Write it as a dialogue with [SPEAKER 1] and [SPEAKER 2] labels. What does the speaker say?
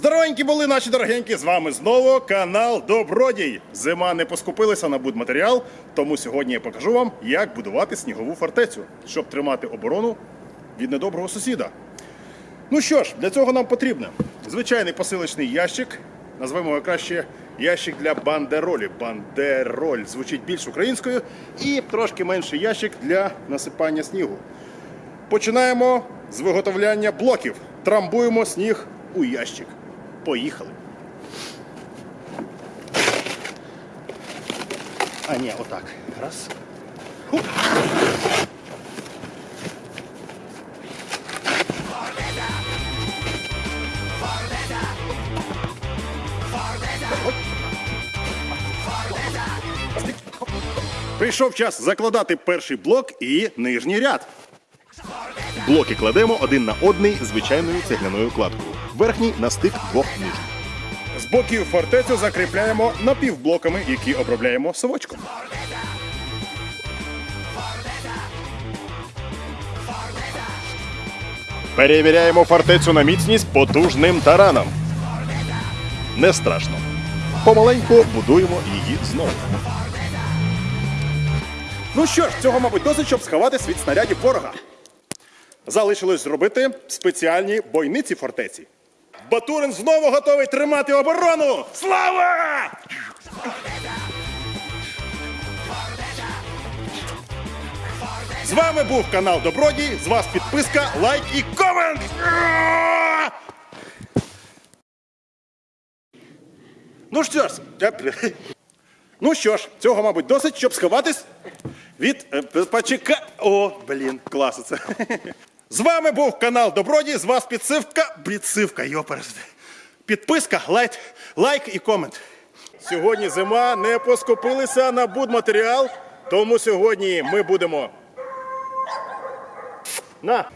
[SPEAKER 1] Здоровенькі були наші дорогенькі, з вами знову канал Добродій. Зима не поскупилася на будматеріал, тому сьогодні я покажу вам, як будувати снігову фортецю, щоб тримати оборону від недоброго сусіда. Ну що ж, для цього нам потрібно звичайний посилочний ящик, назвемо його краще ящик для бандеролі. Бандероль звучить більш українською, і трошки менший ящик для насипання снігу. Починаємо з виготовляння блоків. Трамбуємо сніг у ящик. Поїхали. А ні, отак. Раз. Прийшов час закладати перший блок і нижній ряд. Блоки кладемо один на одний звичайною цегляною кладкою. Верхній на стик двох нижніх. З боків фортецю закріпляємо напівблоками, які обробляємо совочком. Перевіряємо фортецю на міцність потужним тараном. Не страшно. Помаленьку будуємо її знову. Ну що ж, цього, мабуть, досить, щоб сховатись від снарядів ворога. Залишилось зробити спеціальні бойниці фортеці. Батурин знову готовий тримати оборону! Слава! З вами був канал Добродій. З вас підписка, лайк і комент! Ну що ж, ну що ж, цього, мабуть, досить, щоб сховатись від е, почека. О, блін, клас це. З вами був канал Добродій, з вас підсивка. Підсивка, йоперсти. Підписка, лайк, лайк і комент. Сьогодні зима не поскупилися на будматеріал, тому сьогодні ми будемо. На!